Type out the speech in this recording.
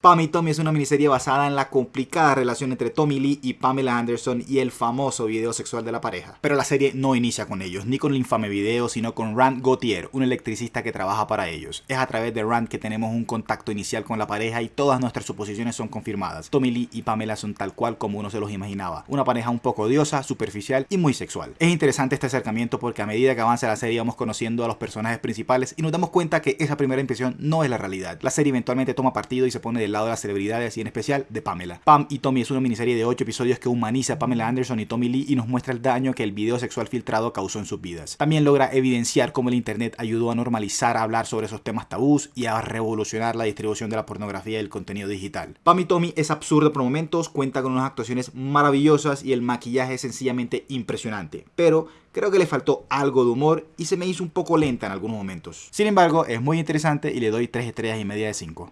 Pam y Tommy es una miniserie basada en la complicada relación entre Tommy Lee y Pamela Anderson y el famoso video sexual de la pareja. Pero la serie no inicia con ellos, ni con el infame video, sino con Rand Gauthier, un electricista que trabaja para ellos. Es a través de Rand que tenemos un contacto inicial con la pareja y todas nuestras suposiciones son confirmadas. Tommy Lee y Pamela son tal cual como uno se los imaginaba, una pareja un poco odiosa, superficial y muy sexual. Es interesante este acercamiento porque a medida que avanza la serie vamos conociendo a los personajes principales y nos damos cuenta que esa primera impresión no es la realidad. La serie eventualmente toma partido y se pone de lado de las celebridades y en especial de Pamela. Pam y Tommy es una miniserie de 8 episodios que humaniza a Pamela Anderson y Tommy Lee y nos muestra el daño que el video sexual filtrado causó en sus vidas. También logra evidenciar cómo el internet ayudó a normalizar a hablar sobre esos temas tabús y a revolucionar la distribución de la pornografía y el contenido digital. Pam y Tommy es absurdo por momentos, cuenta con unas actuaciones maravillosas y el maquillaje es sencillamente impresionante, pero creo que le faltó algo de humor y se me hizo un poco lenta en algunos momentos. Sin embargo, es muy interesante y le doy 3 estrellas y media de 5.